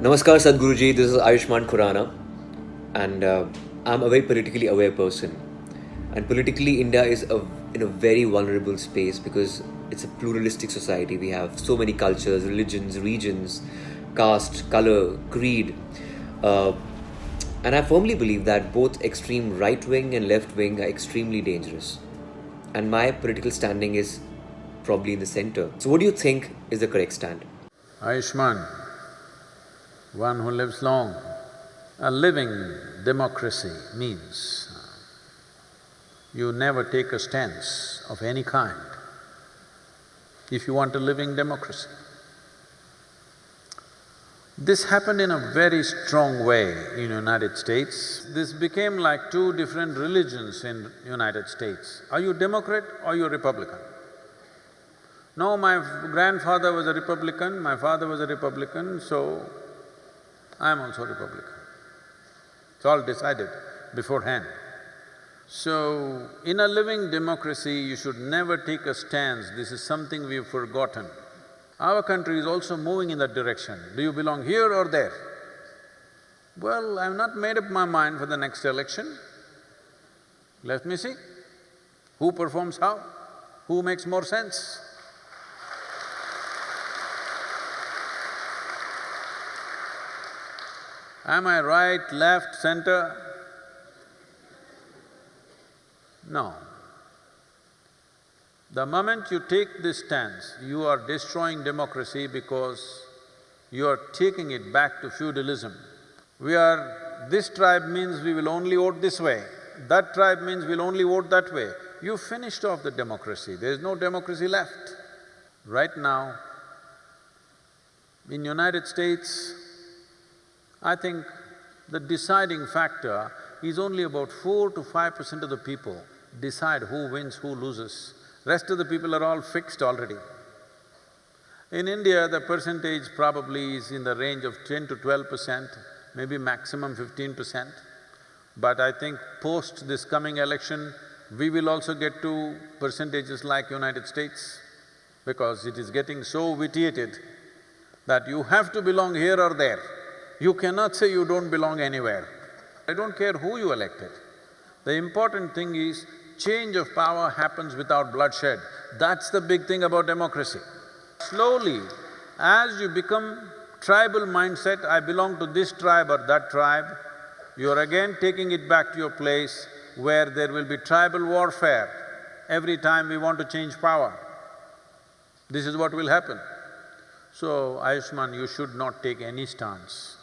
Namaskar Sadhguruji, this is Ayushmann Khurrana and uh, I'm a very politically aware person. And politically, India is a, in a very vulnerable space because it's a pluralistic society. We have so many cultures, religions, regions, caste, color, creed. Uh, and I firmly believe that both extreme right wing and left wing are extremely dangerous. And my political standing is probably in the center. So, what do you think is the correct stand? Ayushman, one who lives long. A living democracy means you never take a stance of any kind if you want a living democracy. This happened in a very strong way in United States. This became like two different religions in United States. Are you Democrat or you Republican? No, my grandfather was a Republican, my father was a Republican, so I am also Republican. It's all decided beforehand. So, in a living democracy, you should never take a stance, this is something we've forgotten. Our country is also moving in that direction. Do you belong here or there? Well, I've not made up my mind for the next election. Let me see. Who performs how? Who makes more sense? Am I right, left, center? No. The moment you take this stance, you are destroying democracy because you are taking it back to feudalism. We are… this tribe means we will only vote this way, that tribe means we'll only vote that way. You finished off the democracy, there is no democracy left. Right now, in United States, I think the deciding factor is only about four to five percent of the people decide who wins, who loses. Rest of the people are all fixed already. In India, the percentage probably is in the range of ten to twelve percent, maybe maximum fifteen percent. But I think post this coming election, we will also get to percentages like United States because it is getting so vitiated that you have to belong here or there. You cannot say you don't belong anywhere. I don't care who you elected. The important thing is change of power happens without bloodshed. That's the big thing about democracy. Slowly, as you become tribal mindset, I belong to this tribe or that tribe, you're again taking it back to your place where there will be tribal warfare every time we want to change power. This is what will happen. So, Ayushmann, you should not take any stance.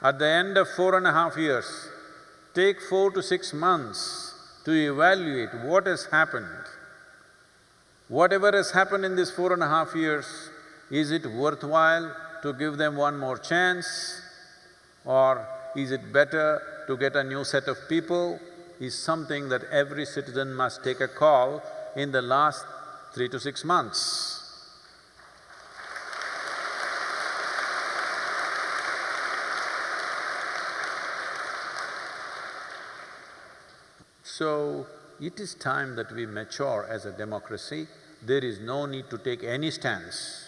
At the end of four and a half years, take four to six months to evaluate what has happened. Whatever has happened in these four and a half years, is it worthwhile to give them one more chance? Or is it better to get a new set of people? Is something that every citizen must take a call in the last three to six months. So, it is time that we mature as a democracy. There is no need to take any stance.